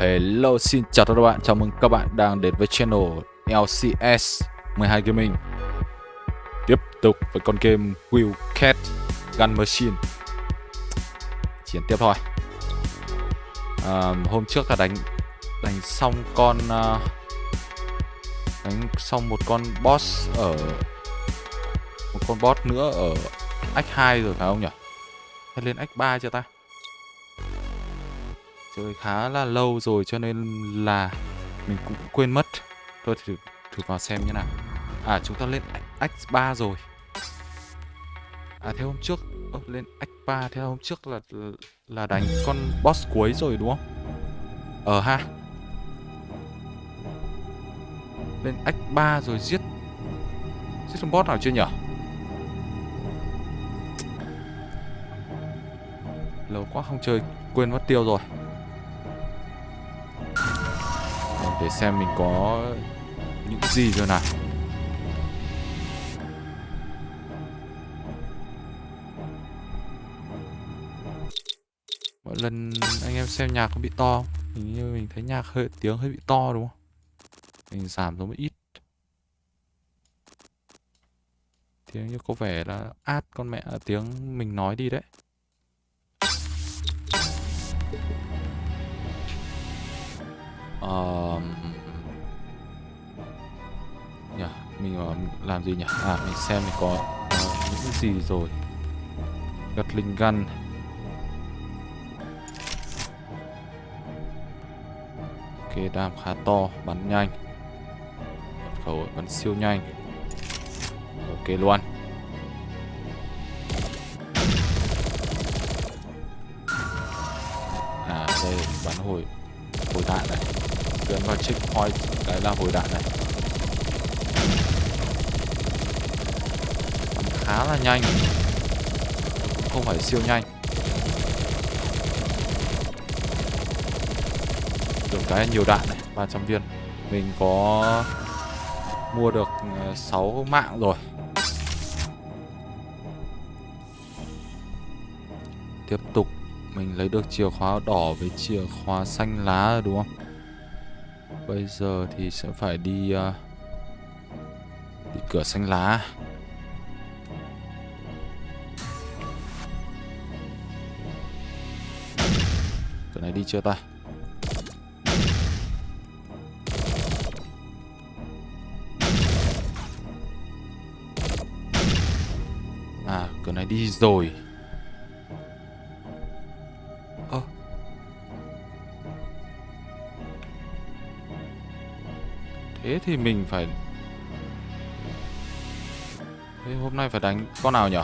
Hello xin chào tất cả các bạn, chào mừng các bạn đang đến với channel LCS 12 Gaming Tiếp tục với con game Will Cat Gun Machine Chiến tiếp thôi à, Hôm trước là đánh đánh xong con uh, Đánh xong một con boss ở Một con boss nữa ở X2 rồi phải không nhỉ? Hay lên X3 chưa ta? Chơi khá là lâu rồi cho nên là mình cũng quên mất. Thôi thử thử vào xem như nào. À chúng ta lên x3 rồi. À thế hôm trước Ơ, lên x3 thế hôm trước là là đánh con boss cuối rồi đúng không? Ờ ha. Lên x3 rồi giết giết con boss nào chưa nhở? Lâu quá không chơi quên mất tiêu rồi. Để xem mình có những gì rồi nào. Mỗi lần anh em xem nhạc có bị to không? hình như mình thấy nhạc hơi, tiếng hơi bị to đúng không? Mình giảm xuống một ít. Tiếng như có vẻ là át con mẹ à, tiếng mình nói đi đấy. Um... nhỉ mình ờ, làm gì nhỉ? À mình xem mình có uh, những gì rồi. Gật linh gan ok đam khá to bắn nhanh. Mật khẩu bắn siêu nhanh. Ok luôn. À đây bắn hồi hồi đạn này tiến vào checkpoint cái là hồi đạn này. Khá là nhanh. Không phải siêu nhanh. Được cái nhiều đạn này 300 viên. Mình có mua được ờ, 6 mạng rồi. Tiếp tục, mình lấy được chìa khóa đỏ với chìa khóa xanh lá đúng không? Bây giờ thì sẽ phải đi uh, Đi cửa xanh lá. Cửa này đi chưa ta? À cửa này đi rồi. Thì mình phải Thế hôm nay phải đánh con nào nhỉ?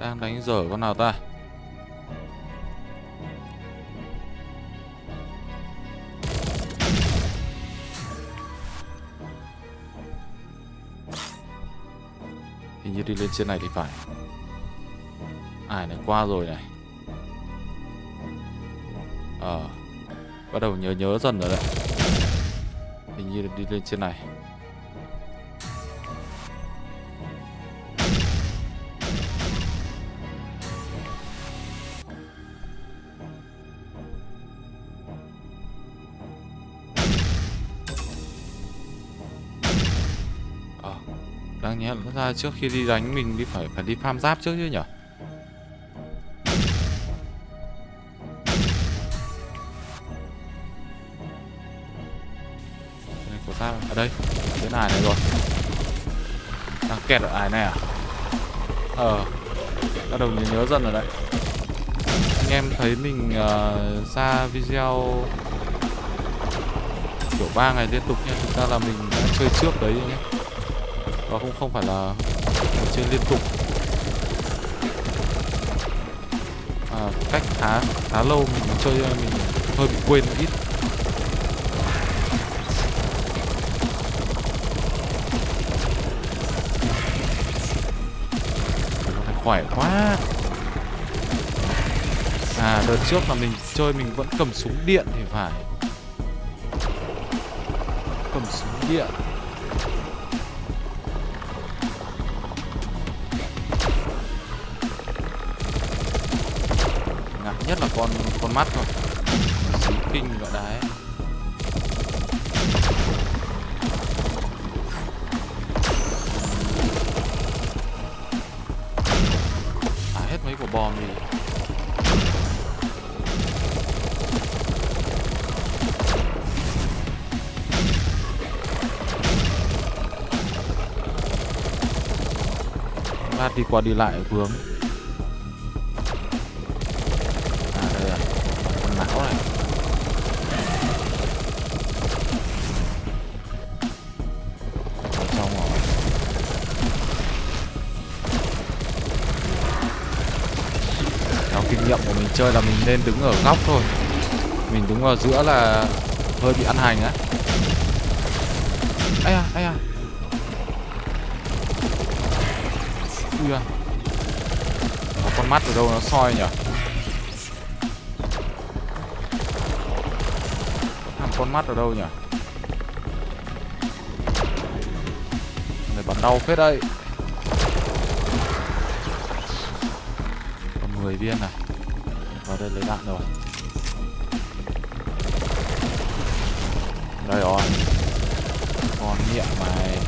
Đang đánh dở con nào ta? Đi lên trên này thì phải. Ai này qua rồi này. Ờ Bắt đầu nhớ nhớ dần rồi đấy. Hình như đi lên trên này. Ra trước khi đi đánh mình đi phải phải đi farm giáp trước chứ nhỉ? của ta ở đây cái ai này rồi. Đang kẹt ở ải này à? Ờ bắt đầu nhớ, nhớ dần rồi đấy. Anh em thấy mình uh, ra video kiểu ba ngày liên tục nha thực ra là mình đã chơi trước đấy nhé Ờ, và cũng không phải là chơi liên tục. À, cách khá khá lâu mình chơi à, mình hơi bị quên một ít. Khỏe quá. À đợt trước là mình chơi mình vẫn cầm súng điện thì phải. Cầm súng điện. Con mắt thôi Chí kinh gọi đái à hết mấy quả bom đi. Lát đi qua đi lại, vướng. Chơi là mình nên đứng ở góc thôi. Mình đứng ở giữa là hơi bị ăn hành á. Ai à ai à ui à Có con mắt ở đâu nó soi nhỉ? Thằng con mắt ở đâu nhỉ? Này bắn đau phết đây Còn 10 viên này vào đây lấy đạn rồi. Đây rồi. Con nghiện mày.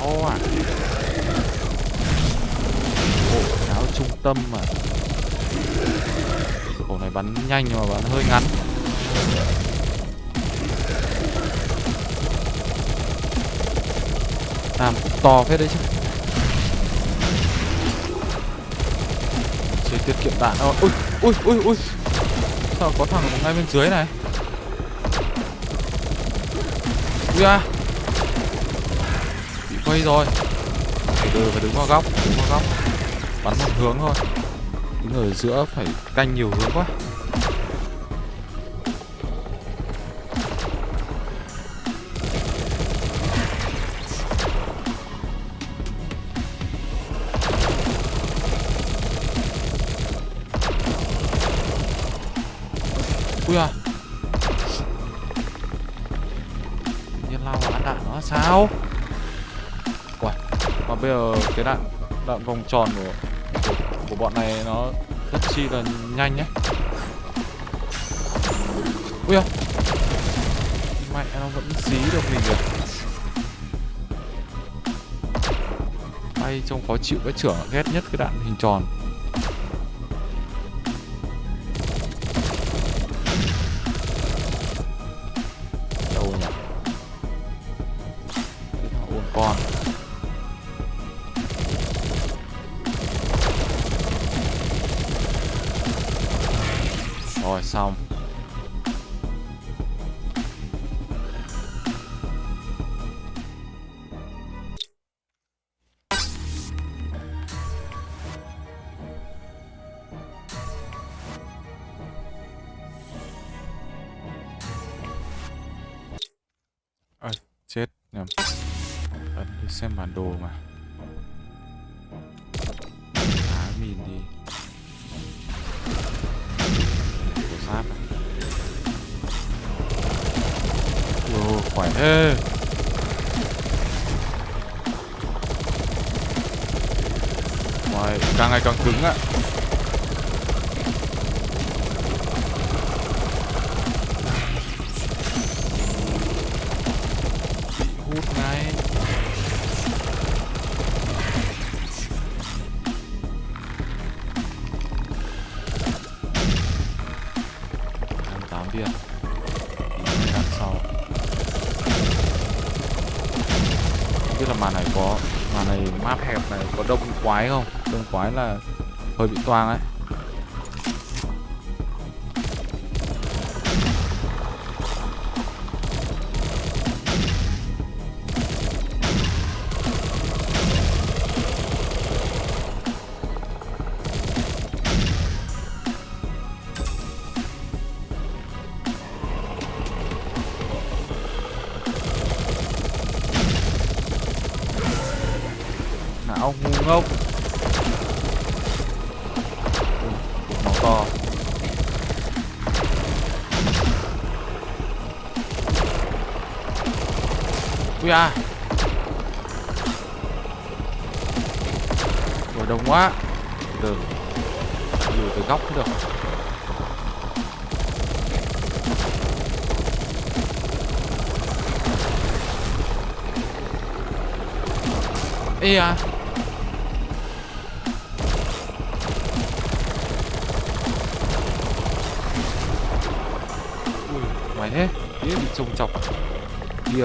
Áo à. Áo trung tâm mà. Khẩu này bắn nhanh nhưng mà bắn hơi ngắn. To phết đấy chứ. Chỉ tiết kiệm đạn thôi. Ui, ui, ui, ui. Sao có thằng ngay bên dưới này? Ui à Bị quay rồi. Từ từ phải đứng vào góc Đứng vào góc. Bắn một hướng thôi. Đứng ở giữa phải canh nhiều hướng quá. Vòng tròn của Của, bọn này nó Rất chi là nhanh nhé. Ui à Mẹ nó vẫn dí được mình kìa. Tay trông khó chịu cái trưởng ghét nhất cái đạn hình tròn. Nhầm ấn đi xem bản đồ mà. Á mìn đi. Của sát à? Ồ, khỏe thế. Ngoài càng ngày càng cứng ạ à. Quái không? Đông quái là hơi bị toang ấy.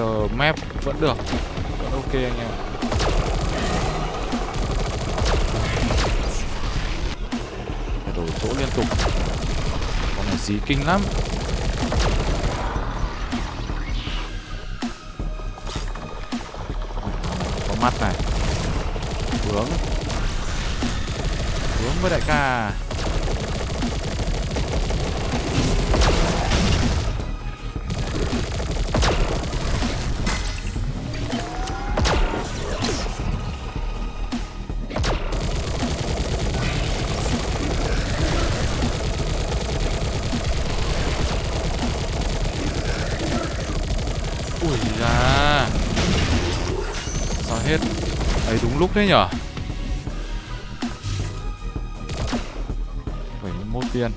Giờ map vẫn được. Vẫn ok anh em. Phải đổi chỗ liên tục. Con này dí kinh lắm. Có mắt này. Hướng. Hướng với đại ca. ấy đấy nhở? 71 viên.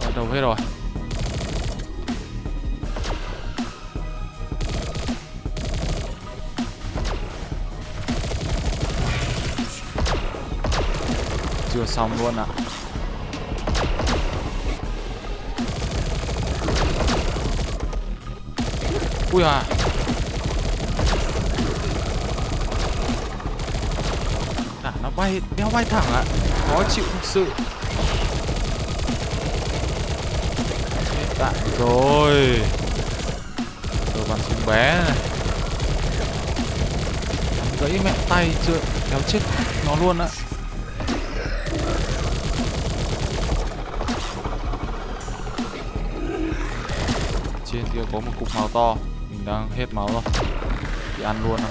Bắt đầu hết rồi. Chưa xong luôn ạ. Ui à nó bay, đeo bay thẳng ạ Khó chịu thực sự tạm rồi Rồi bắn súng bé này Bắn gãy mẹ tay chưa Kéo chết nó luôn ạ Trên kia có một cục máu to đang hết máu rồi. Thì ăn luôn à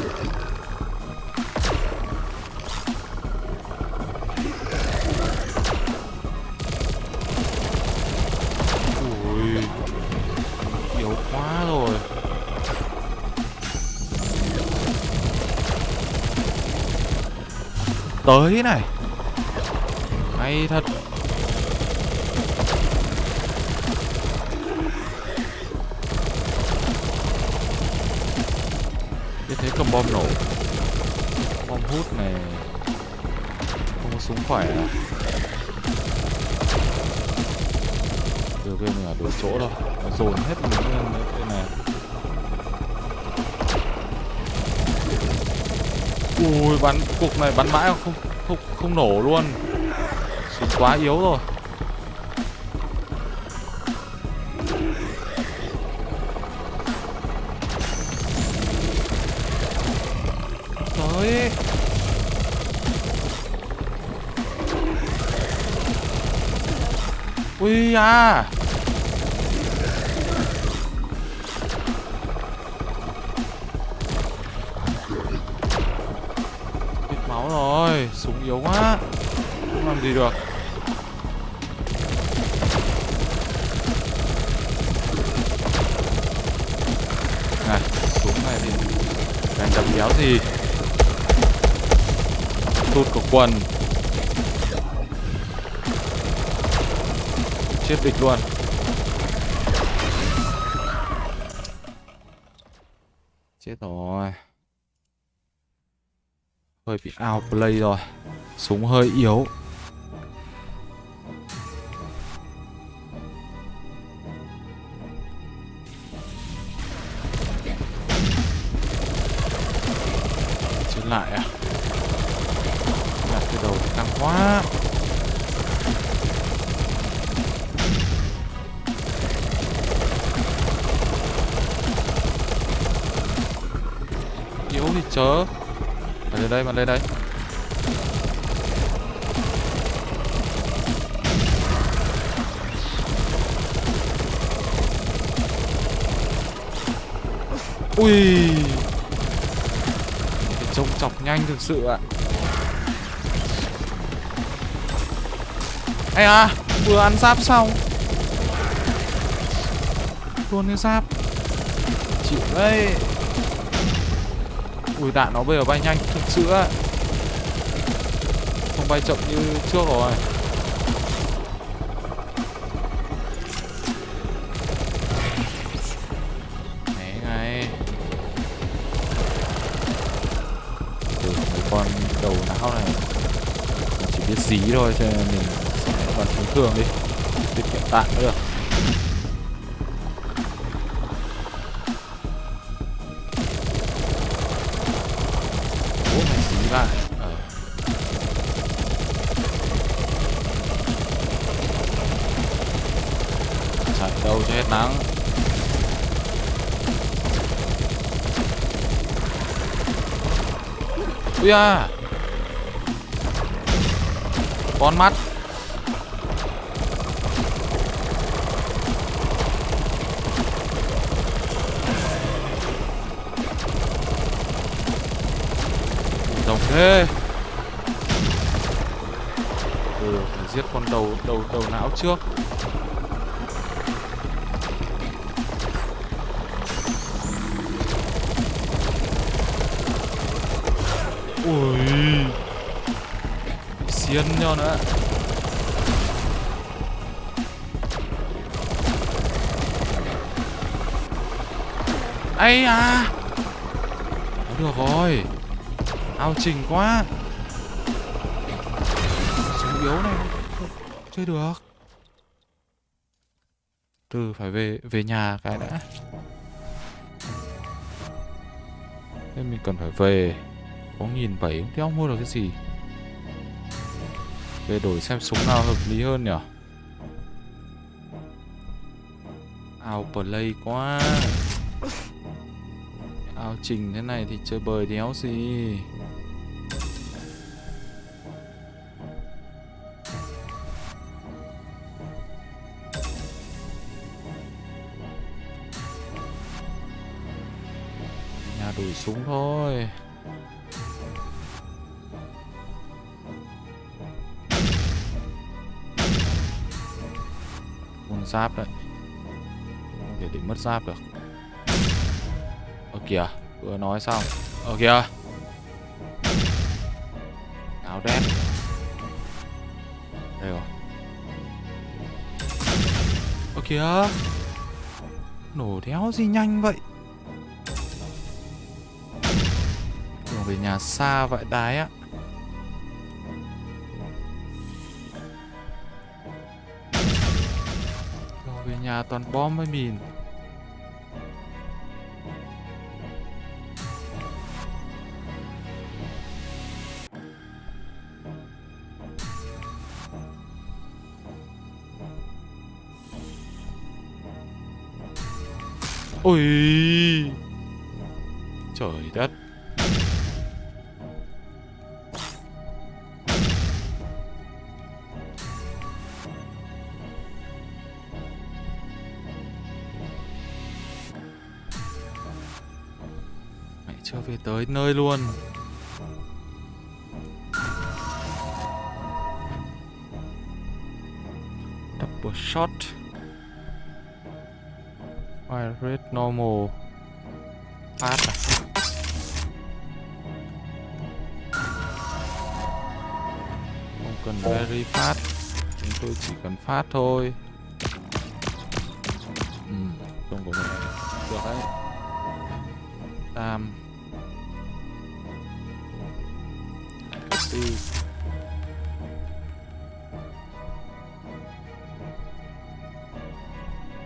Ui, Yếu quá rồi. Tới này. Hay thật. Cầm bom nổ. Bom hút này Không có súng khỏe à? Từ bên mình đủ chỗ đâu. Nó dồn hết mình lên đây này. Ui, bắn cục này bắn mãi không không không nổ luôn. Súng quá yếu rồi. Ui à Hết máu rồi, Súng yếu quá. Không làm gì được. Này, Súng này thì Càng đập đéo gì? Tụt của quần. Chết địch luôn. Chết rồi. Hơi bị outplay rồi. Súng hơi yếu. Thực sự ạ. Ây à vừa ăn giáp xong. Luôn cái giáp. Chịu đấy. Ui, đạn nó bây giờ bay nhanh, thực sự ạ. Không bay chậm như trước rồi. Đầu này chỉ biết dí thôi cho nên mình sẽ bắn thường đi. Tiết kiệm đạn nữa được. Ủa mày dí lại ờ. chạy đâu, cho hết nắng. Ui à con mắt. Rồng thế. Ừ phải giết con đầu đầu đầu não trước. Xiên nhau nữa. Ấy à được rồi. Ao trình quá. Súng yếu này. Không chơi được. Từ phải về về nhà cái đã. Thế mình cần phải về. Có nghìn bảy không ông mua được cái gì? Về đổi xem súng nào hợp lý hơn nhỉ? Ao play quá. Ao trình thế này thì chơi bời đéo gì? Nhà đổi súng thôi. Giáp đấy. Không thể để mất giáp được. Ở kìa, vừa nói xong. Ở kìa. Áo đen. Đây rồi. Ở kìa. Nổ đéo gì nhanh vậy? Đường về nhà xa vậy, đái á. Nhà toàn bom với mìn. Ôi! Trời đất! Tới nơi luôn. Double shot. Fire rate normal. Phát à? Không cần very fast. Chúng tôi chỉ cần phát thôi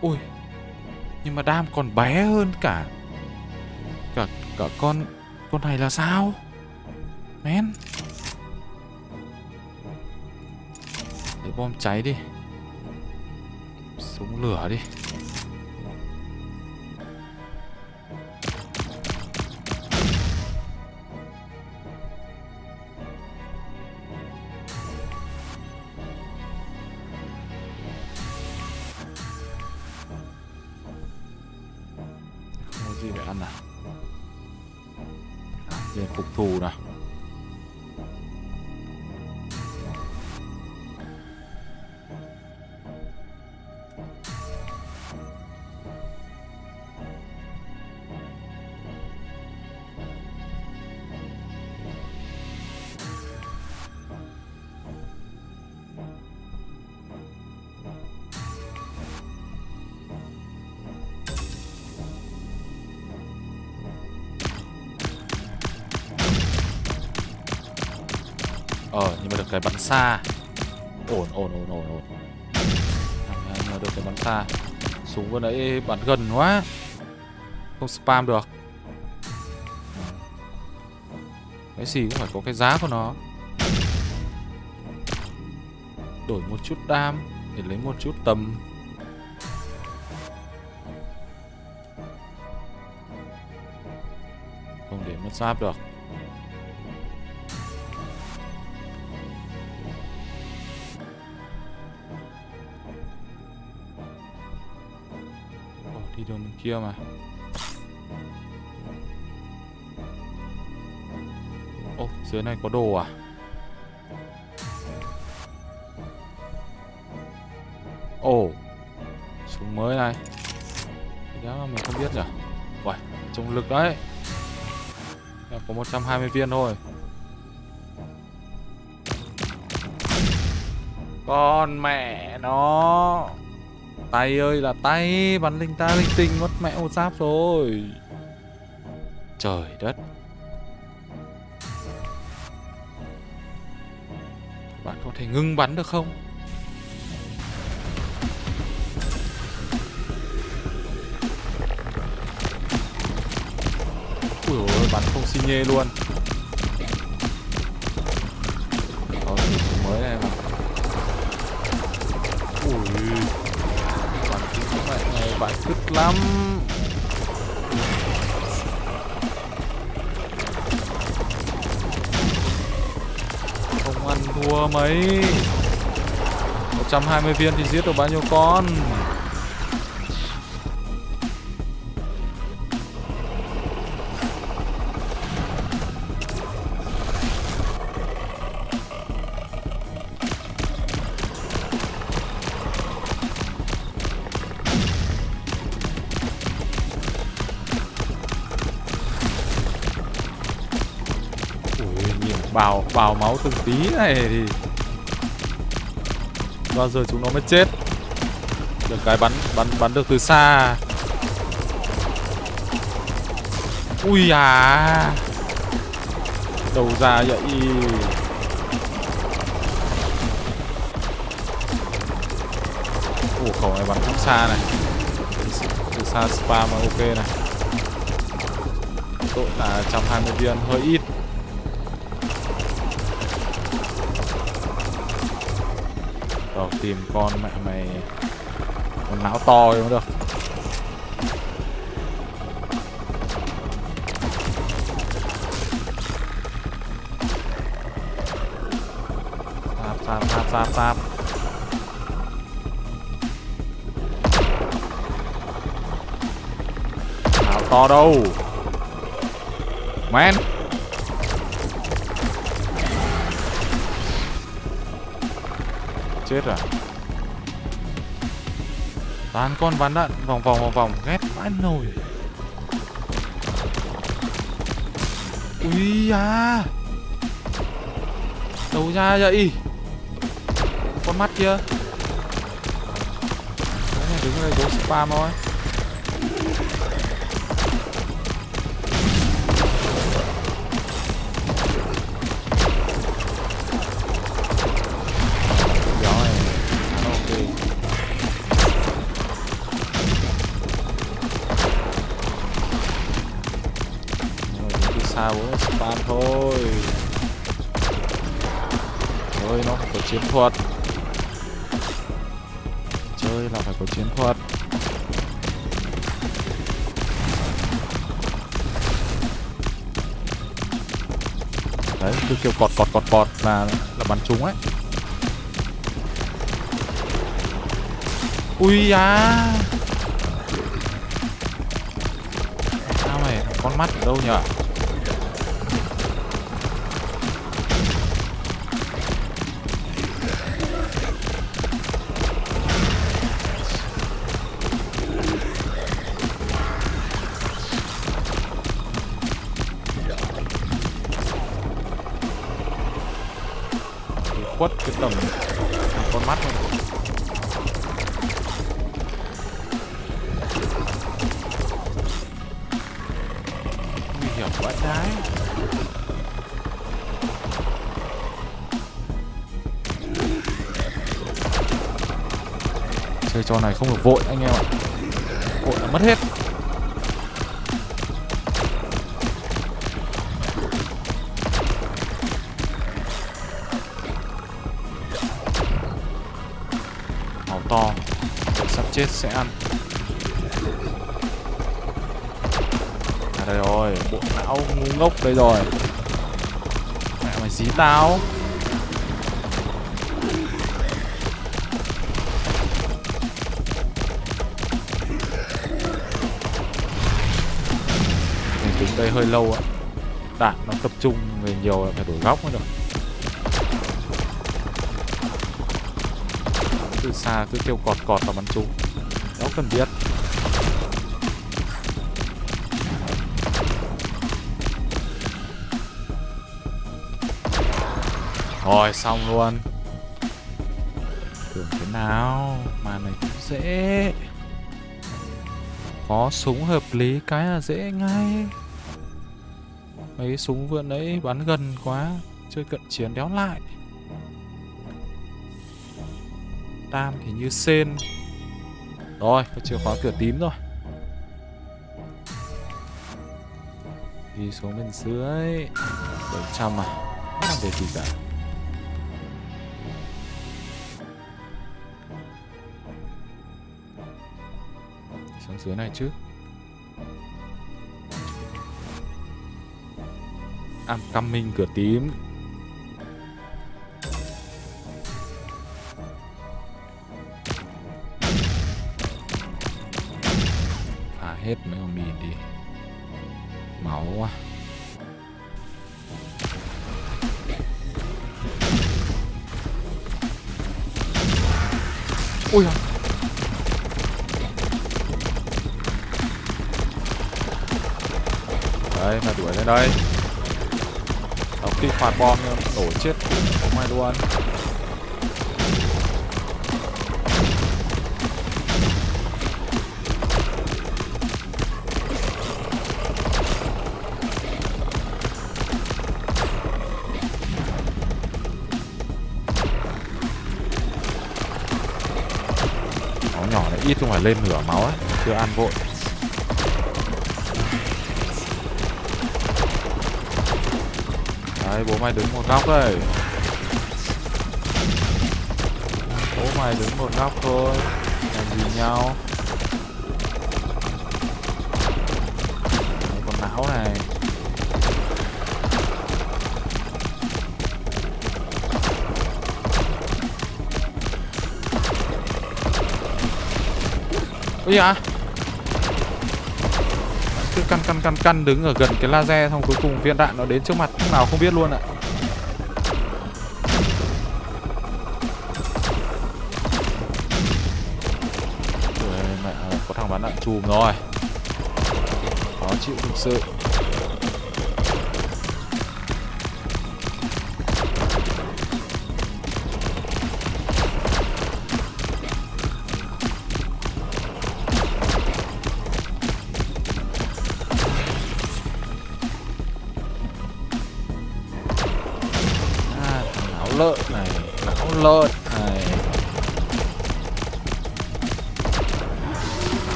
Ui nhưng mà đam còn bé hơn cả cả cả con con này là sao? Men. Để bom cháy đi. Súng lửa đi. Cái bắn xa. Ổn ổn ổn ổn ổn. Nhớ được cái bắn xa. Súng vừa nãy bắn gần quá. Không spam được. Cái gì cũng phải có cái giá của nó. Đổi một chút đam để lấy một chút tầm. Không để mất giáp được kia mà. Oh, dưới này có đồ à? Ồ, súng mới này. Đéo đó mình không biết nhỉ Uầy, trọng lực đấy. Em có 120 viên thôi. Con mẹ nó. Tay ơi là tay. Bắn linh ta linh tinh mất mẹ một giáp rồi. Trời đất. Bạn có thể ngưng bắn được không? Ui ôi, bắn không xi nhê luôn. Này lắm. Không ăn thua mấy. 120 viên thì giết được bao nhiêu con? Bào máu từng tí này thì bao giờ chúng nó mới chết. Được cái bắn bắn bắn được từ xa. Ui à. Đầu ra vậy. Ủa khẩu này bắn cũng xa này. Từ xa spam mà ok này. Tội là 120 viên, hơi ít. Tìm con mẹ mày. Con não to mới được. Sạp sạp sạp sạp sạp Não to đâu? Man chết à toàn con bắn đạn, vòng vòng vòng vòng, ghét vãi nồi. Ui à đâu ra vậy? Con mắt kia. Đứng ở đây đố spam thôi. Rồi bốn spam thôi. Chơi nó phải có chiến thuật. Chơi là phải có chiến thuật. Đấy, cứ kêu cọt cọt cọt cọt là là bắn trúng ấy. Ui à sao mày, con mắt ở đâu nhở? mắt luôn nguy hiểm quá trái. Chơi trò này không được vội, anh em ạ. Vội là mất hết. Sẽ ăn. À đây rồi, bộ não ngu ngốc đây rồi. Mẹ mày dí tao. Mình đứng đây hơi lâu ạ. Đạn nó tập trung về nhiều là phải đổi góc mới được. Từ xa, cứ kêu cọt cọt và bắn trúng đó cần biết. Rồi xong luôn. Tưởng thế nào? Mà này cũng dễ. Có súng hợp lý cái là dễ ngay. Mấy súng vừa nãy bắn gần quá, chơi cận chiến đéo lại. Tam thì như sen rồi có chìa khóa cửa tím rồi. Đi xuống bên dưới. 700 à. Không làm được gì cả. Đi xuống dưới này chứ. I'm coming cửa tím. Hết mấy con mìn đi. Máu quá. Ôi à. đấy, mà đuổi lên đây. Đóng kích hoạt bom nổ chết. Không ai luôn ít không phải lên nửa máu ấy chưa ăn vội. Đấy, bố mày đứng một góc đây. Bố mày đứng một góc thôi, làm gì nhau? Ôi à cứ căn căn căn căn đứng ở gần cái laser xong cuối cùng viên đạn nó đến trước mặt. Lúc nào không biết luôn ạ. Ui, mẹ có thằng bắn đạn chùm rồi. Khó chịu thực sự.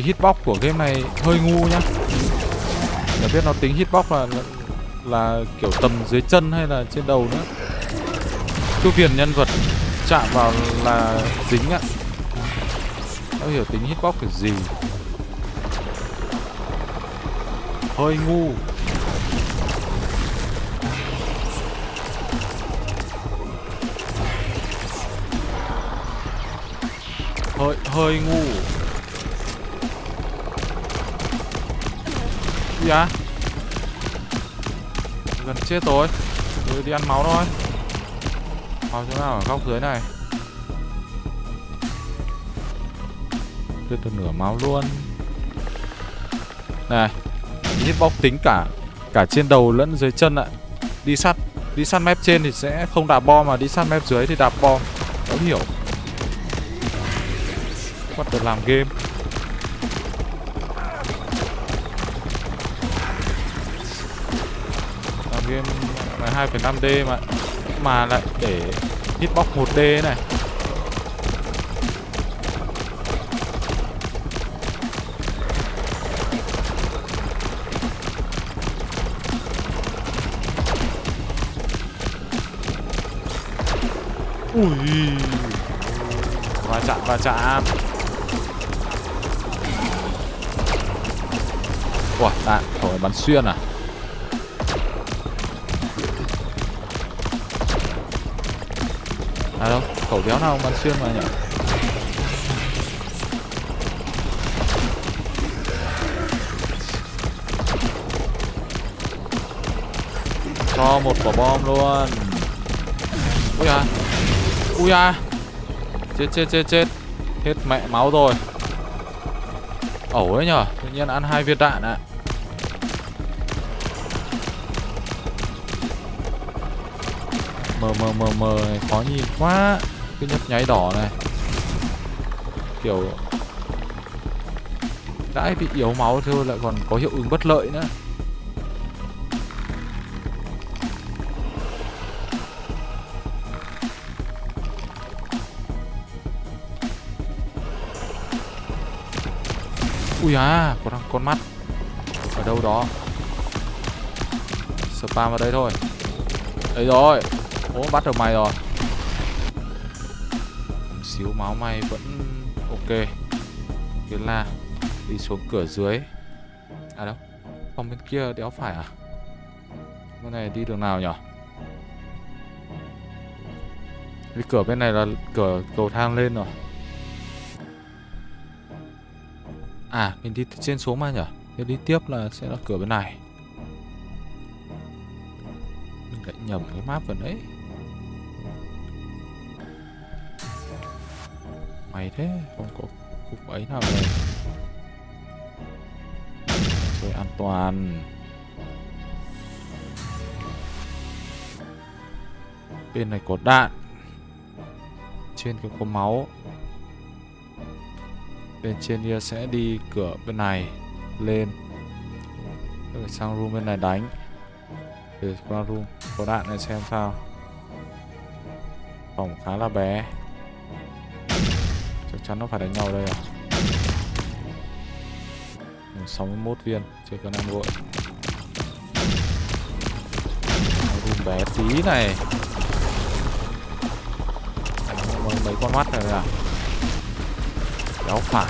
Cái hitbox của game này hơi ngu nhá. Để biết nó tính hitbox là là kiểu tầm dưới chân hay là trên đầu nữa. Cứ viền nhân vật chạm vào là dính ạ Không hiểu tính hitbox là gì. Hơi ngu. Hơi, hơi ngu. Kìa. Gần chết rồi. Tôi đi ăn máu thôi. Máu chỗ nào ở góc dưới này. Đưa tôi nửa máu luôn. Này Hitbox tính cả Cả trên đầu lẫn dưới chân ạ. Đi sát Đi sát mép trên thì sẽ không đạp bom Mà đi sát mép dưới thì đạp bom. Không hiểu. What the làm game? 2,5D mà Mà lại để hitbox 1D này. Ui Va chạm va chạm. Ủa đạn khẩu bắn xuyên À? Khẩu đéo nào mà xuyên mà nhỉ Cho một quả bom luôn. Ui à Ui à Chết chết chết chết. Hết mẹ máu rồi. Ẩu ấy nhở? Tự nhiên ăn hai viên đạn ạ. Mờ mờ mờ mờ. Khó nhìn quá. Cái nhấp nháy đỏ này. Kiểu Đã bị yếu máu thôi lại còn có hiệu ứng bất lợi nữa. Ui à, có thằng con mắt Ở đâu đó. Spam vào đây thôi. Đây rồi Ố bắt được mày rồi. Xíu, máu mày vẫn ok. Thế là Đi xuống cửa dưới. À đâu, Phòng bên kia đéo phải à? Bên này đi đường nào nhở? Cái cửa bên này là cửa cầu thang lên rồi. À mình đi trên xuống mà nhở? Thế đi tiếp là sẽ là cửa bên này. Mình lại nhầm cái map vào đấy Mày thế, Không có cục ấy nào đây. Rồi an toàn. Bên này có đạn. Trên cái có máu. Bên trên kia sẽ đi cửa bên này, lên. Rồi sang room bên này đánh. Để qua room, có đạn này xem sao. Phòng khá là bé chắc chắn nó phải đánh nhau đây à? 61 viên chưa cần ăn vội. Room bé tí này. Mấy, mấy con mắt này à Kéo phải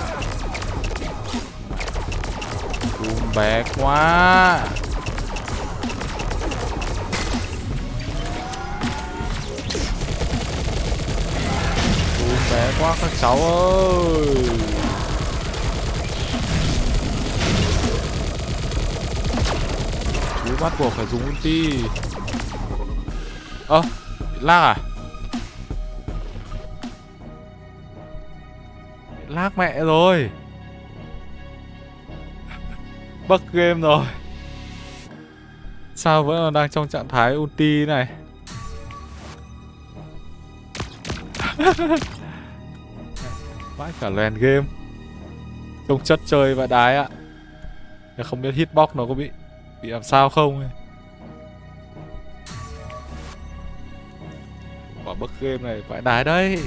Cung bé quá. Quá các cháu ơi. Chú bắt buộc phải dùng ulti. Ơ à, lag à? Lag mẹ rồi. Bug game rồi. Sao vẫn đang trong trạng thái ulti này? Vãi cả lèn game. Trông chất chơi và đái ạ. Không biết hitbox nó có bị Bị làm sao không ấy. Quả bức game này phải đái đấy.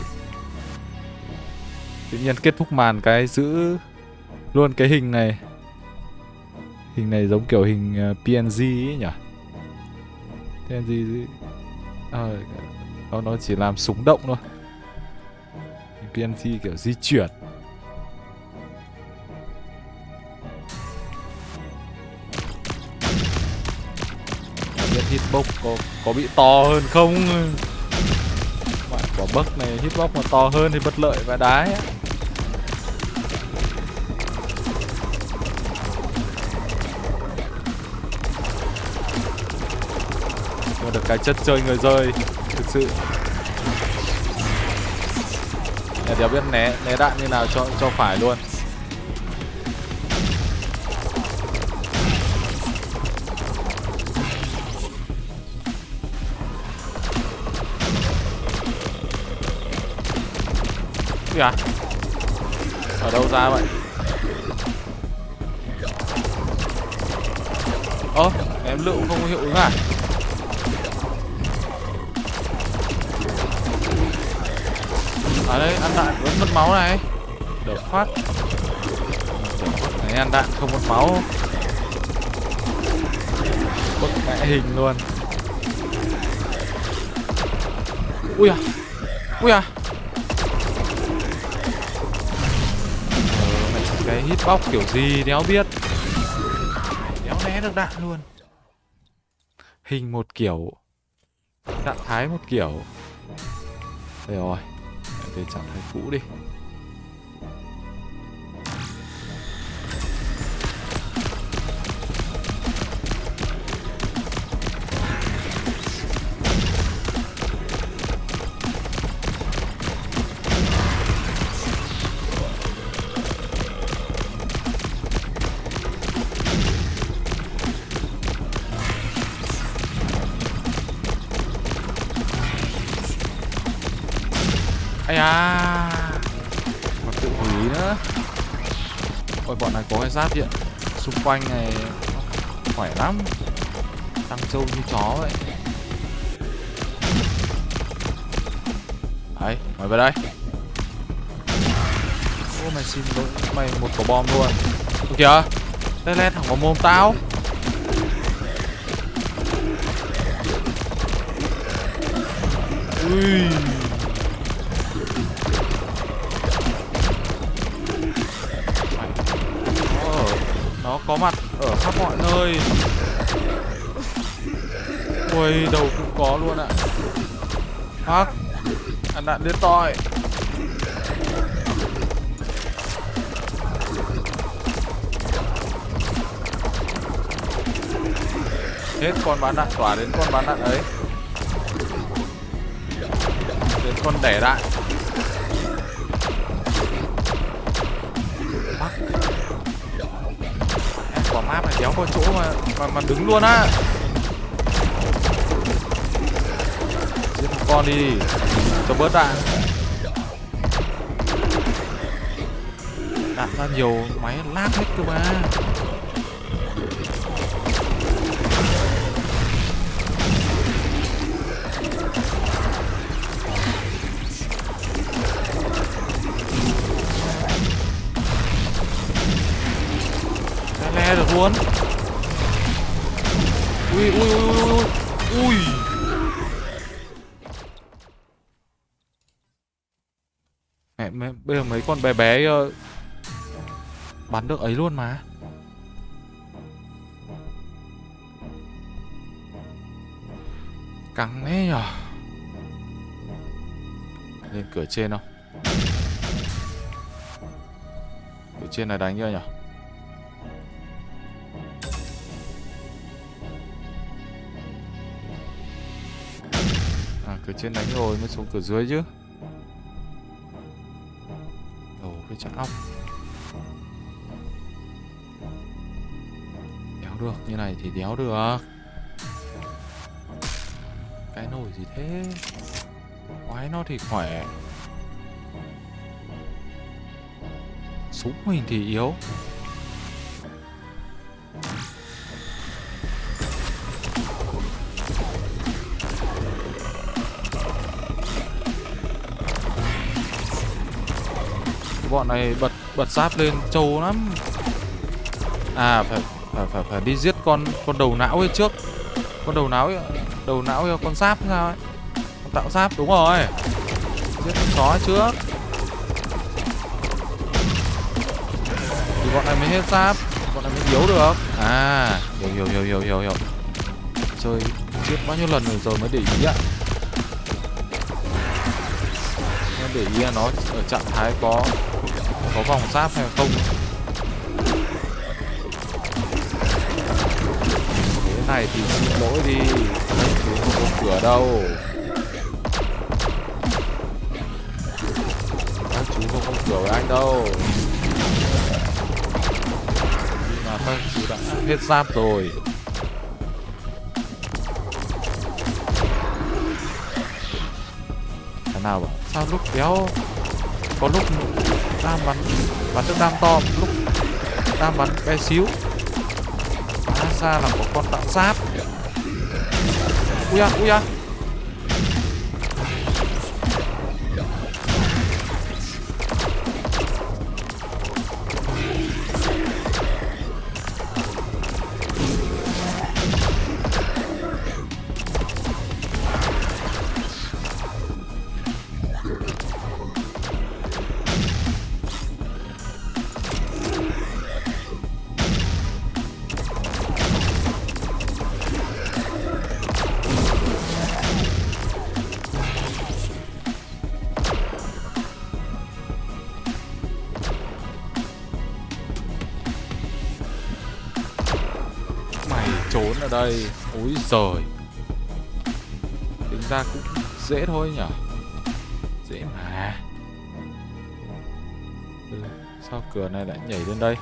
Tự nhiên kết thúc màn cái giữ luôn cái hình này. Hình này giống kiểu hình ờ, PNG ấy nhỉ? PNG à, ờ, nó, nó chỉ làm súng động thôi. PNC kiểu di chuyển. Biết hitbox có, có bị to hơn không? Mà quả bug này hitbox mà to hơn thì bất lợi và đái ấy. được cái chất chơi người rơi thực sự để đéo biết né né đạn như nào cho cho phải luôn. Kìa. À? Ở đâu ra vậy? Ơ, em lựu không có hiệu ứng à? Ở đây ăn đạn vẫn mất máu này. Đỡ phát. Này ăn đạn không mất máu. Bức mẹ hình luôn. Ui à ui à. Ờ, cái hitbox kiểu gì đéo biết. Đéo né được đạn luôn. Hình một kiểu. Trạng thái một kiểu. Đây rồi về trạng thái cũ đi. Giáp điện Xung quanh này Khỏe lắm. Tăng trâu như chó vậy. Đấy, mày về đây. Ô mày xin lỗi Mày một quả bom luôn. Ô kìa Lên lên thẳng vào mồm tao. Ui. Có mặt ở khắp mọi nơi. Ui, đầu cũng có luôn ạ. Hắc ăn đạn đến toi hết con bán đạn, tỏa đến con bán đạn ấy. Đến con đẻ đạn. Đéo có chỗ mà mà, mà đứng luôn á. Giết con đi cho bớt đạn. Đạn ra nhiều máy lag hết cơ mà. Ui ui ui ui ui. Mẹ, mẹ bây giờ mấy con bé bé uh, bắn được ấy luôn mà. Căng thế nhở? Lên cửa trên không? Cửa trên này đánh chưa nhở? Cửa trên đánh rồi, mới xuống cửa dưới chứ. Đầu cái chặn ong Đéo được, như này thì đéo được. Cái nồi gì thế? Quái nó thì khỏe. Súng mình thì yếu. Bọn này bật bật giáp lên trâu lắm. À phải phải phải phải đi giết con con đầu não ấy trước. Con đầu não ấy, đầu não ấy, con giáp sao ấy? Con tạo giáp đúng rồi. Giết con chó trước. Thì bọn này mới hết giáp bọn này mới yếu được. À hiểu hiểu hiểu hiểu hiểu hiểu. Chơi giết bao nhiêu lần rồi rồi mới để ý ạ. Để ý là nó ở trạng thái có có vòng giáp hay không? Thế này thì xin lỗi đi. Chú không có cửa đâu. Các chú không có cửa với anh đâu. Nhưng mà các chú đã hết giáp rồi. Thế nào bảo, sao lúc kéo, có lúc đam bắn. Bắn được đam to, lúc đam bắn bé xíu. Phá ra là một con tạo giáp ui da ui da. Đây. Úi giời. Tính ra cũng dễ thôi nhở dễ mà. Ừ, sao cửa này lại nhảy lên đây?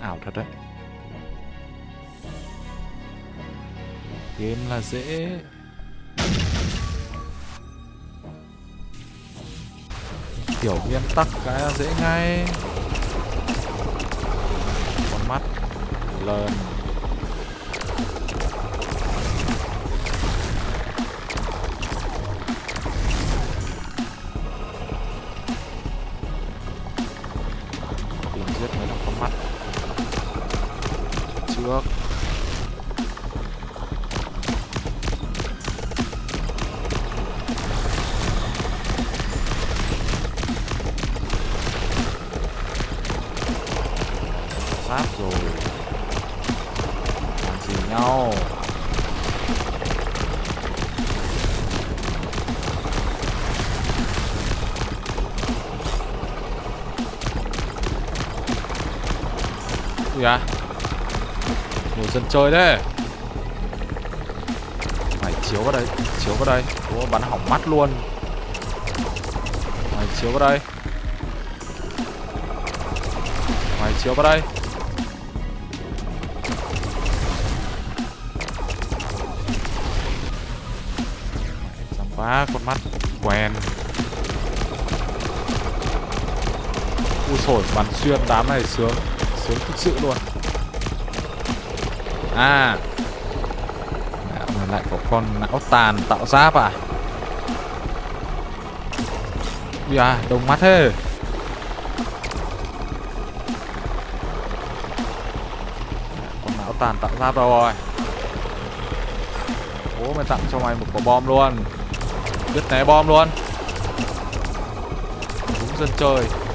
Ảo thật đấy. Game là dễ. Kiểu nguyên tắc cái là dễ ngay. Lên trời thế. Mày chiếu vào đây chiếu vào đây. Ủa, bắn hỏng mắt luôn. Mày chiếu vào đây. Mày chiếu vào đây. Dám quá con mắt quen. Ui sổi bắn xuyên đám này sướng Sướng thực sự luôn. À. Lại có con não tàn tạo giáp à? Ui à đông mắt thế. Con não tàn tạo giáp rồi? Bố mày tặng cho mày một quả bom luôn. Biết né bom luôn. Đúng dân chơi.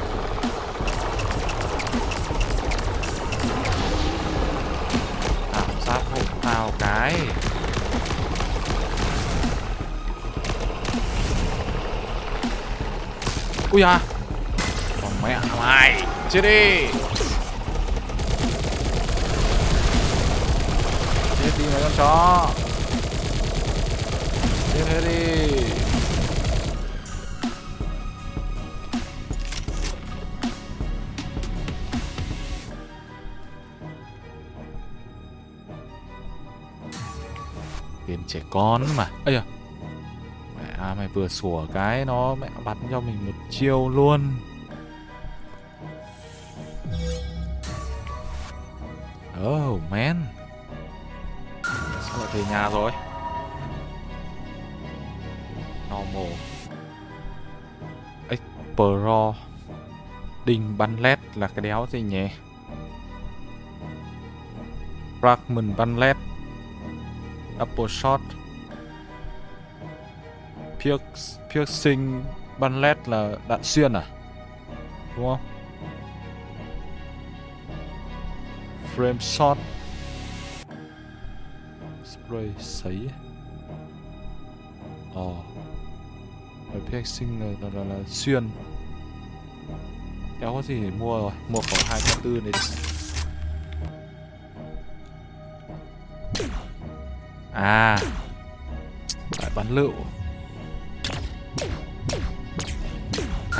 Ui à? Còn mẹ mày Chết đi. Chết đi mấy con chó. Chết hết đi. Tiền trẻ con mà. Ây à mày vừa sủa cái nó mẹ bắn cho mình một chiêu luôn. Oh man. Sao lại về nhà rồi? Normal. Expro Đinh bắn led là cái đéo gì nhỉ? Fragment bắn led. Double shot. Piercing bắn led là đạn xuyên à? Đúng không? Frame shot. Spray sấy. Ờ. Ồ oh. piercing là, là, là, là xuyên. Đéo có gì để mua rồi? Mua khoảng khẩu 204 này đi. À. Lại bắn lựu.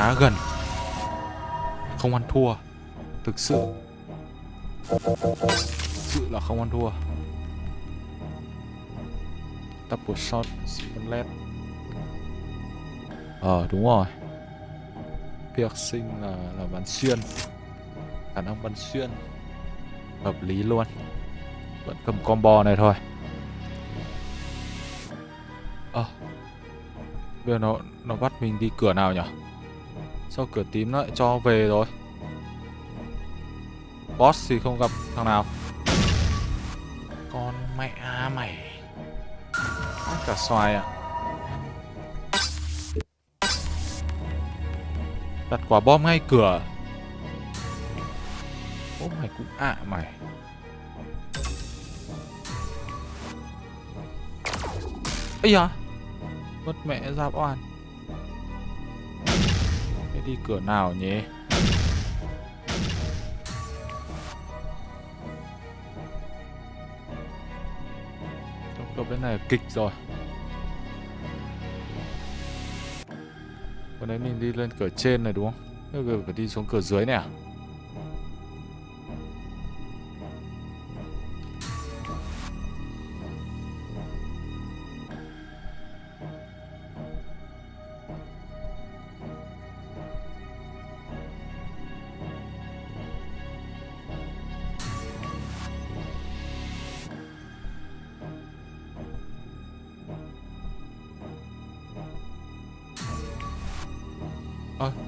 Khá gần. Không ăn thua. Thực sự. Thực sự là không ăn thua. Double shot Spinlet Ờ đúng rồi. Piercing là, là bắn xuyên. Khả năng bắn xuyên Hợp lý luôn. Vẫn cầm combo này thôi. Ờ à, Bây giờ nó, nó bắt mình đi cửa nào nhỉ Sao cửa tím nó lại cho về rồi? Boss thì không gặp thằng nào. Con mẹ mày. Cả xoài à Đặt quả bom ngay cửa. Ô mày cũng ạ à mày. Ấy à Mất mẹ ra oan Thế đi cửa nào nhỉ Trong bên này kịch rồi Còn đấy mình đi lên cửa trên này đúng không? Bây giờ phải đi xuống cửa dưới này à?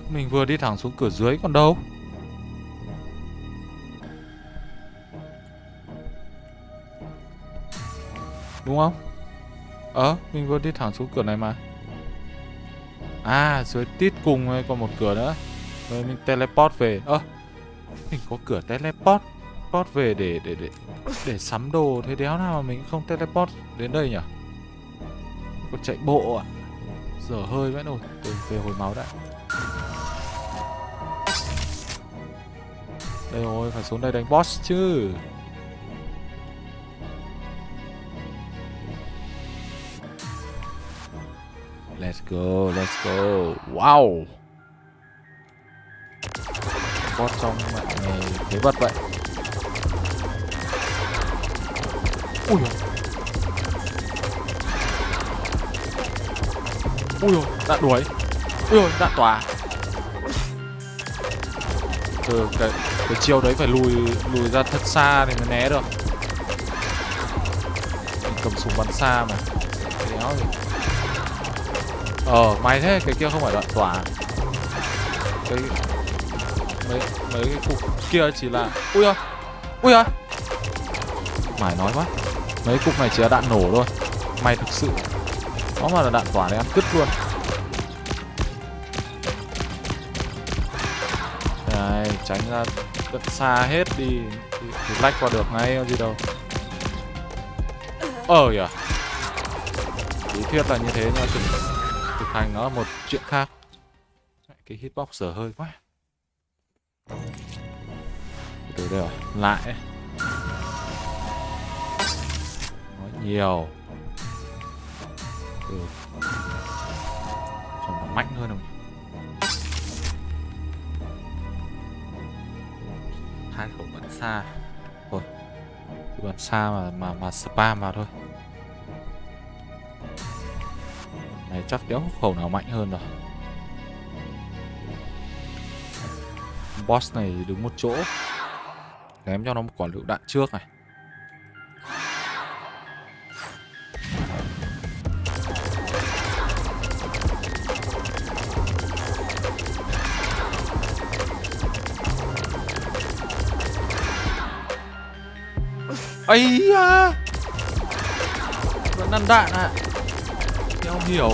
Mình vừa đi thẳng xuống cửa dưới còn đâu? Đúng không? Ờ, mình vừa đi thẳng xuống cửa này mà. À, dưới tít cùng còn một cửa nữa. Rồi mình teleport về. Ơ, mình có cửa teleport Teleport về để để để để sắm đồ Thế đéo nào mà mình không teleport đến đây nhỉ? Còn chạy bộ à? Giờ hơi vãi nồi. Từ về hồi máu đã. Đây rồi, phải xuống đây đánh boss chứ. Let's go, let's go. Wow. Boss trong mạng này thế vật vậy. Ui dồi. Ui dồi, đạn đuổi. Ui dồi, đạn tỏa. Ừ, cái, cái chiêu đấy phải lùi lùi ra thật xa thì mới né được. Mình cầm súng bắn xa mà. Đéo gì Ờ, may thế, cái kia không phải đoạn tỏa. Cái... Mấy, mấy cái cục kia chỉ là... Ui ơi Ui ơi Mải nói quá. Mấy cục này chỉ là đạn nổ thôi. May thực sự. Đó mà là đạn tỏa này ăn cứt luôn. Tránh ra rất xa hết đi thì, thì lách qua được ngay gì đâu. Ờ kìa. Lý thuyết là như thế nhưng mà thực, thực hành nó là một chuyện khác. Cái hitbox giờ hơi quá. Từ đây rồi lại. Nói nhiều. Ừ. còn mạnh hơn không xa. Thôi bắn xa mà mà mà spam vào thôi. Này chắc đéo khẩu nào mạnh hơn rồi. Boss này đứng một chỗ, ném cho nó một quả lựu đạn trước này. ấy da. Vẫn ăn đạn ạ. À. Em không hiểu.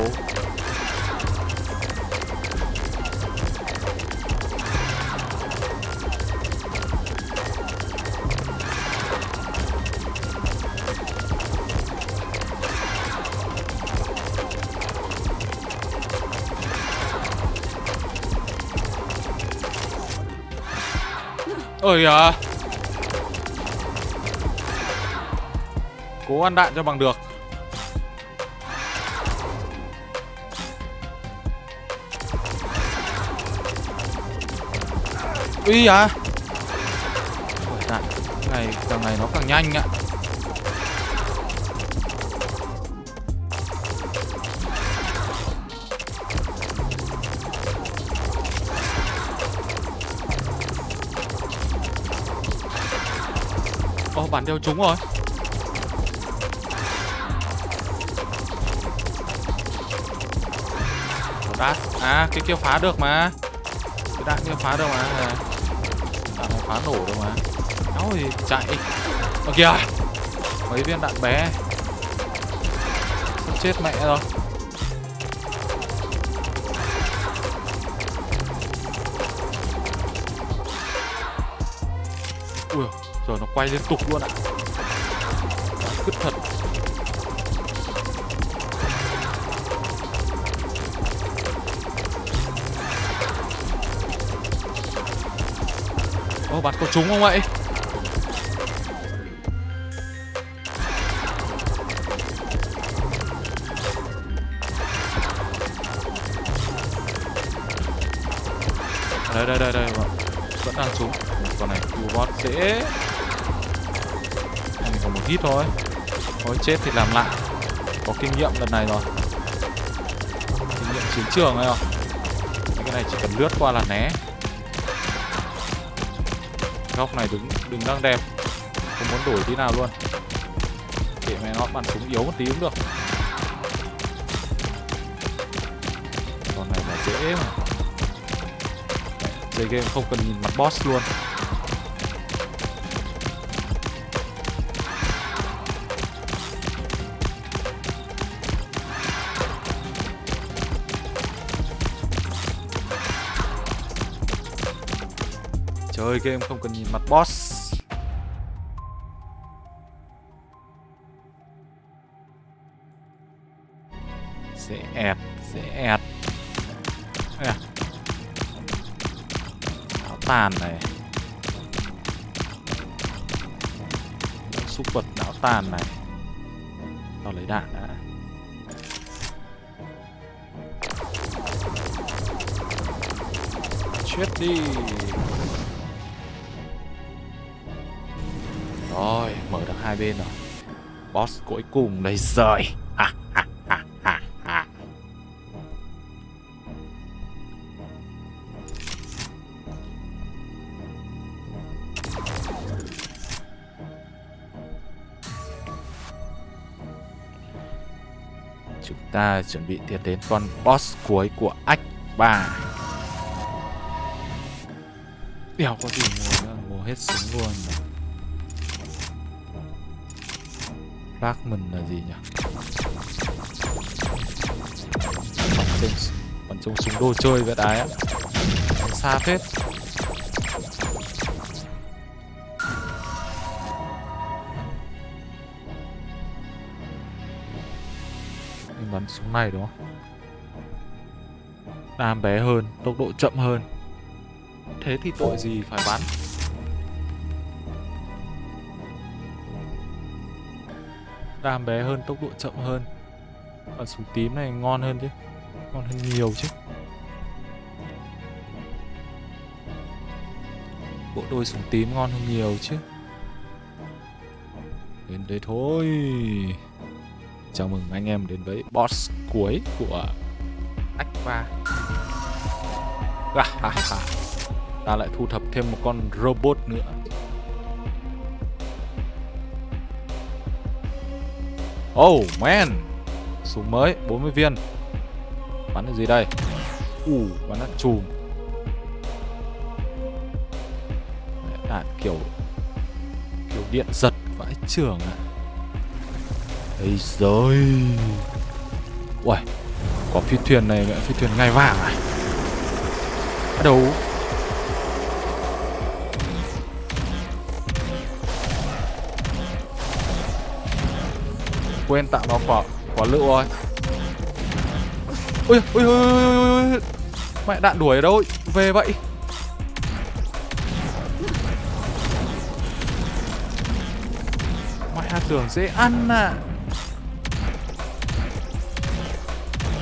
Ôi à cố ăn đạn cho bằng được. Ui à Đạn. Này càng này nó càng nhanh ạ. Ồ, oh, bản đeo chúng rồi. Đát À, cái kia phá được mà. Cái đạn kia phá được mà. Đạn phá nổ được mà. Áo thì chạy. Ở kìa. Mấy viên đạn bé. Chết mẹ rồi. Ui Rồi nó quay liên tục luôn ạ. Cứt thật. Trúng không vậy? À, đây đây đây đây vâng. vẫn đang trúng con này cứu bot dễ. Mình còn một hit thôi. Thôi chết thì làm lại. Có kinh nghiệm lần này rồi. Kinh nghiệm chiến trường ấy không? Cái này chỉ cần lướt qua là né góc này đứng đừng đang đẹp. Không muốn đổi tí nào luôn. Để mẹ nó bắn súng yếu một tí cũng được. Con này là dễ mà. Chơi game không cần nhìn mặt boss luôn. Chơi game không cần nhìn mặt boss. Cuối cùng đây rồi. Ha, ha, ha, ha. Chúng ta chuẩn bị tiến đến con boss cuối của ách 3 Đéo có gì mua nữa, mua hết súng luôn. Bác mình là gì nhỉ? Bắn trông bắn trông súng đồ chơi vậy đái á Xa phết Mình bắn súng này đúng không? Đam bé hơn, tốc độ chậm hơn Thế thì tội gì phải bắn Đam bé hơn, tốc độ chậm hơn. Và súng tím này ngon hơn chứ. Ngon hơn nhiều chứ. Bộ đôi súng tím ngon hơn nhiều chứ. Đến đây thôi. Chào mừng anh em đến với boss cuối của Aqua Ta lại thu thập thêm một con robot nữa. Oh man. Súng mới 40 viên. Bắn được gì đây? Ủ uh, bắn đạn chùm. Đạn kiểu Kiểu điện giật vãi trưởng à. Ây rồi Uầy Có phi thuyền này phi thuyền ngay vàng à? Bắt đầu. quên tạo nó quả quả lựu rồi. Ui ui ui ui ui mẹ đạn đuổi ở đâu về vậy. Mẹ tưởng dễ ăn à.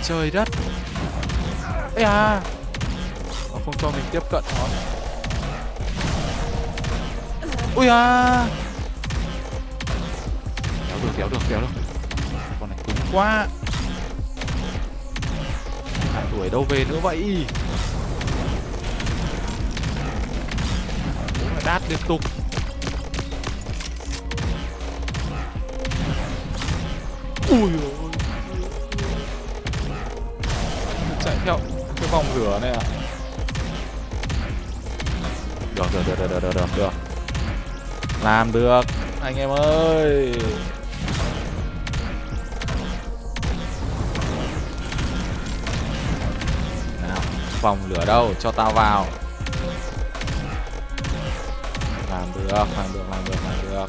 Trời đất. Ê à. Nó không cho mình tiếp cận nó ui à. Kéo được kéo được kéo được quá. À, tuổi đâu về nữa vậy? Đát liên tục. Ui ôi. Chạy theo cái vòng lửa này à? Được được được được được được được. Làm được. Anh em ơi. Phòng Vòng lửa đâu cho tao vào. Làm được làm được làm được làm được.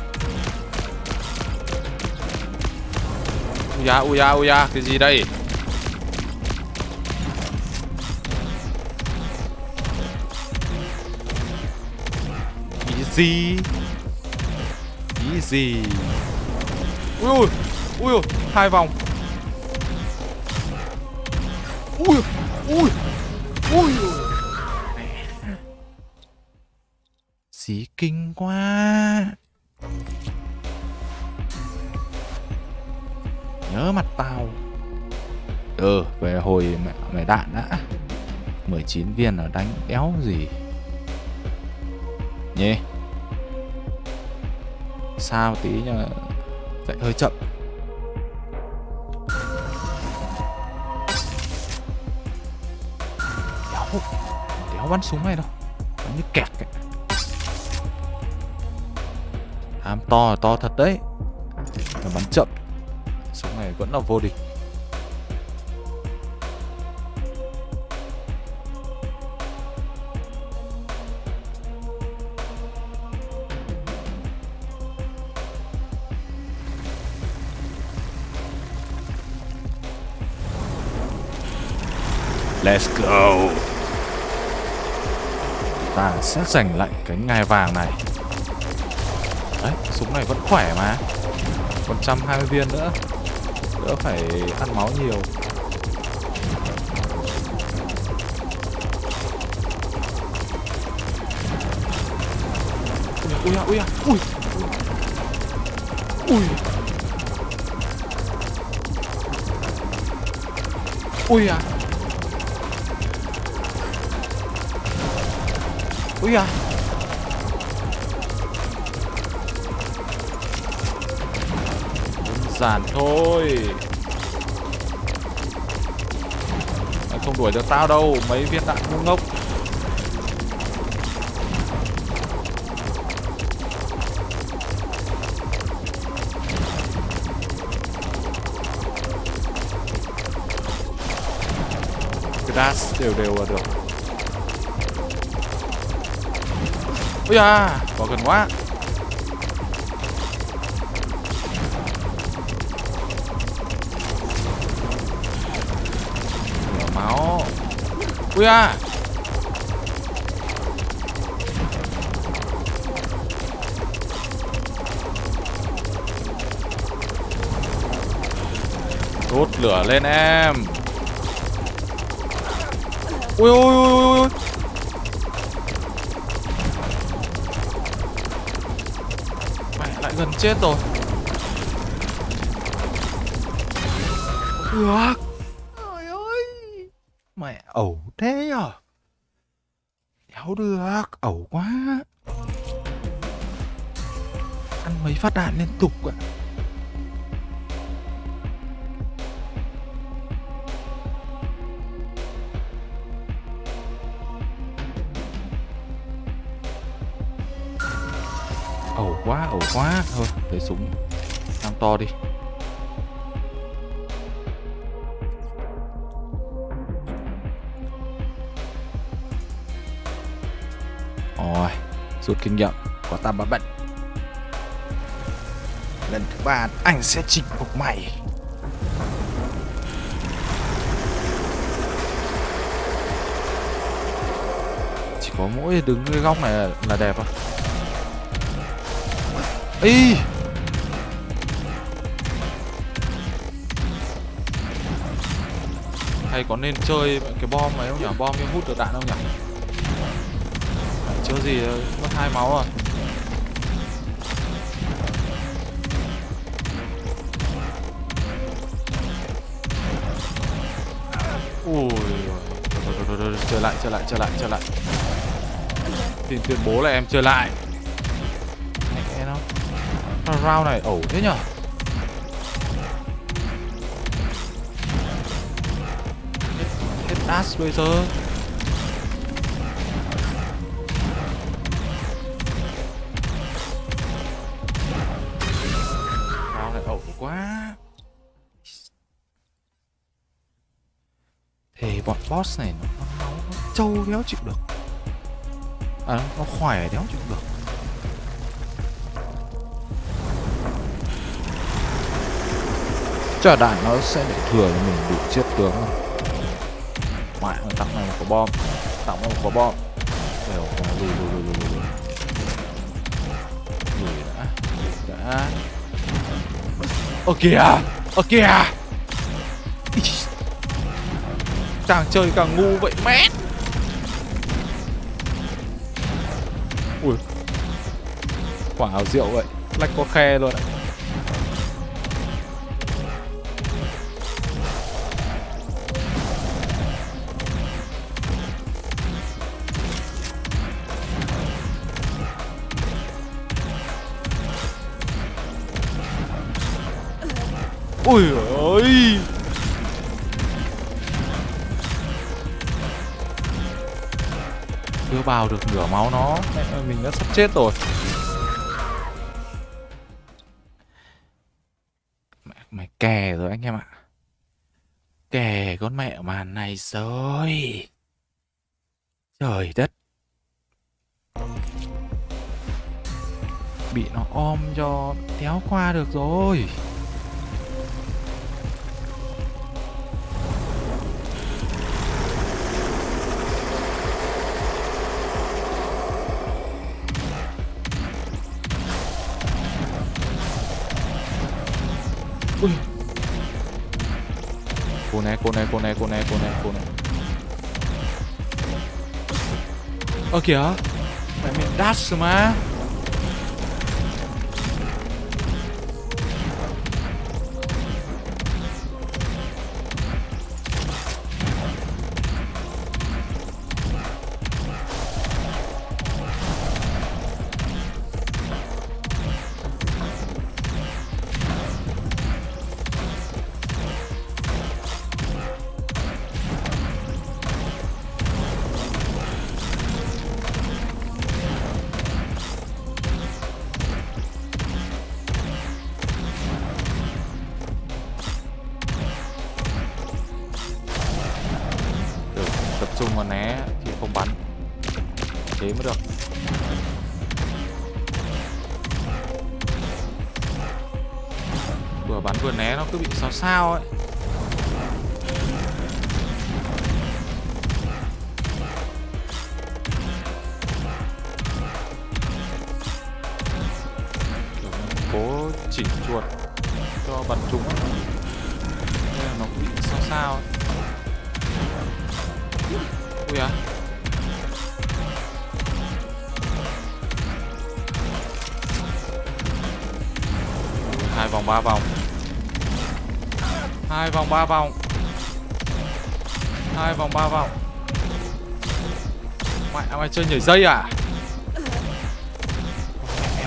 Ui da, ui da, ui da, cái gì đây? Easy. Easy. Ui, ui ui, hai vòng. Ui ui, ui Xí kinh quá. Nhớ mặt tao. Ừ về hồi mẹ, mẹ đạn đã. 19 viên ở đánh đéo gì. Nhê. Sao tí nhờ? Chạy hơi chậm. Bắn súng này đâu. Bắn như kẹt ấy. Ham to to thật đấy. Mà bắn chậm. Súng này vẫn là vô địch. Let's go. Ta sẽ giành lại cái ngai vàng này. Đấy, súng này vẫn khỏe mà. Còn 120 viên nữa. Đỡ phải ăn máu nhiều. Ui à, ui à, ui. Ui. Ui à. Úi à Đơn giản thôi. Mày không đuổi được tao đâu, Mấy viên đạn ngu ngốc. Cái đều đều là được. Ôi à, bỏ gần quá. Lửa máu. Ui à Đốt lửa lên em. Ui ui ui ui ui. Gần chết rồi. Được Trời ơi. Mẹ ẩu thế à? Đéo được, Ẩu quá. Ăn mấy phát đạn liên tục ạ. à. To đi. Rồi rút kinh nghiệm có ta bá bệnh lần thứ ba anh sẽ chinh phục mày. Chỉ có mỗi đứng cái góc này là, là đẹp thôi. Ý hay có nên chơi cái bom này không nhỉ? Bom như hút được đạn không nhỉ? Chưa gì, mất hai máu rồi. Ui trở lại trở lại trở lại trở lại. Tìm tuyên bố là em chơi lại. Mẹ nó. Round này ẩu thế nhở? Dash bây giờ. Round lại ẩu quá. Thì bọn boss này nó, nó, nó trâu đéo chịu được. À, nó khỏe đéo chịu được. Chắc đạn nó sẽ để thừa cho mình đủ chết tướng. không Mẹ tặng này một quả bom. Tặng một quả bom. Đều lùi lùi lùi lùi lùi. Lùi đã Lùi đã. Ơ kìa Ơ kìa. Càng chơi càng ngu vậy, mét. Ui. Quả ảo rượu vậy, Lách có khe luôn ạ. Vào được nửa máu nó. Mình đã sắp chết rồi. Mẹ mày kè rồi anh em ạ. Kè con mẹ màn này rồi. Trời đất. Bị nó om cho Téo qua được rồi. Ui. Cô này, cô này, cô này, cô này, cô này, cô này Ơ kìa. Mày miệng dash mà vòng. Hai vòng, ba vòng. Mày mày chơi nhảy dây à?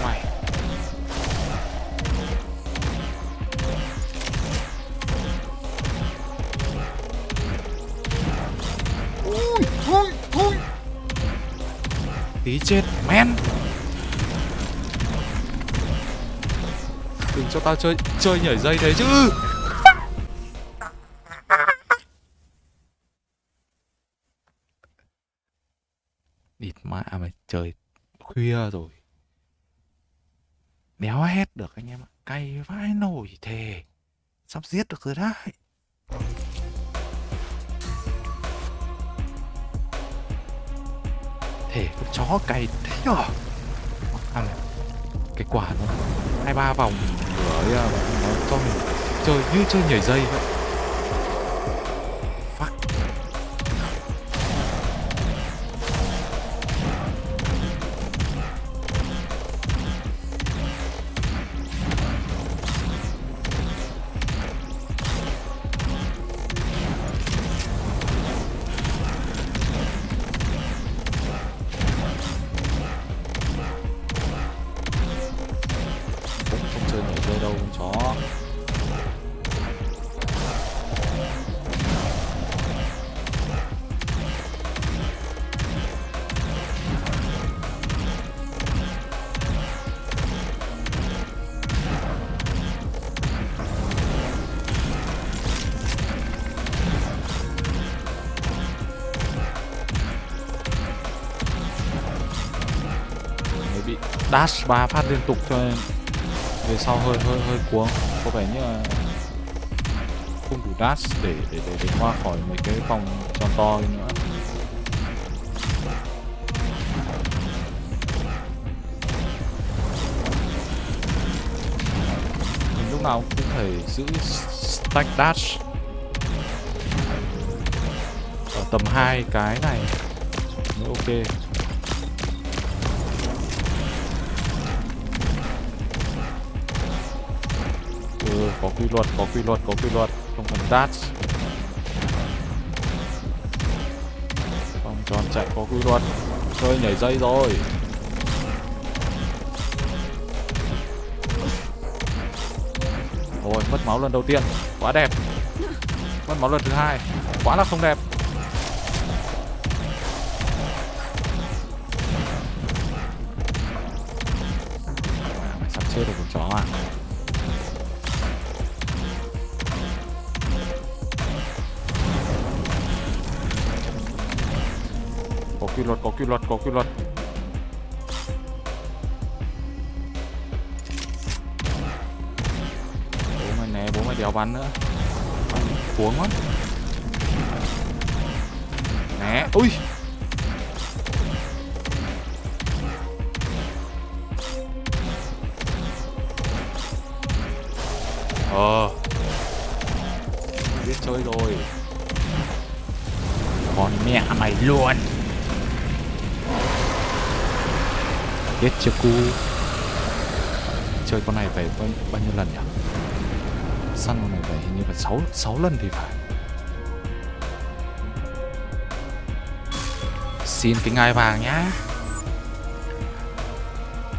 Mày. Ui ui ui tí chết, men. Đừng cho tao chơi chơi nhảy dây thế chứ địt mẹ mày trời khuya rồi. Đéo hết được anh em ạ. Cay vãi nổi thề. Sắp giết được rồi đấy. Thể con chó cày thế nhở? À, cái quả nó hai ba vòng nữa nó cho mình chơi như chơi nhảy dây vậy. Dash ba phát liên tục cho nên về sau hơi hơi hơi cuống. Có vẻ như là không đủ dash để để để, để qua khỏi mấy cái vòng tròn to nữa. Mình lúc nào cũng phải giữ stack dash. Ở tầm hai cái này. Mới ok. Có quy luật, có quy luật, có quy luật. Không cần dash vòng tròn chạy có quy luật. Chơi nhảy dây rồi. Rồi mất máu lần đầu tiên. Quá đẹp. Mất máu lần thứ hai. Quá là không đẹp. Sắp chết được con chó à? Quy luật, có quy luật, có quy luật. Bố mày né, bố mày đéo bắn nữa. Bắn cuống quá. Né, ui. Chết chưa cu? Chơi con này phải bao, bao nhiêu lần nhỉ? Săn con này phải hình như phải 6, 6 lần thì phải. Xin cái ngai vàng nhá.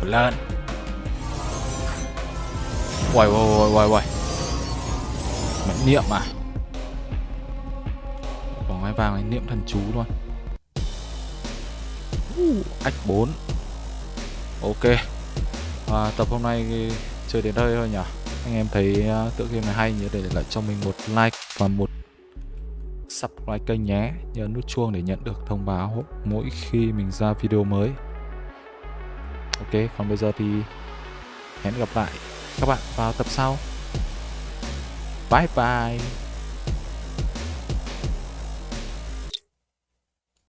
Một lần. Uầy uầy uầy uầy uầy. Mẫn niệm à? Bỏ ngai vàng này niệm thần chú luôn. Uh, Ách 4 Ok. À, Tập hôm nay chơi đến đây thôi nhỉ? Anh em thấy uh, tựa game này hay nhớ để lại cho mình một like và một subscribe kênh nhé. Nhớ nút chuông để nhận được thông báo mỗi khi mình ra video mới. Ok, còn bây giờ thì hẹn gặp lại các bạn vào tập sau. Bye bye.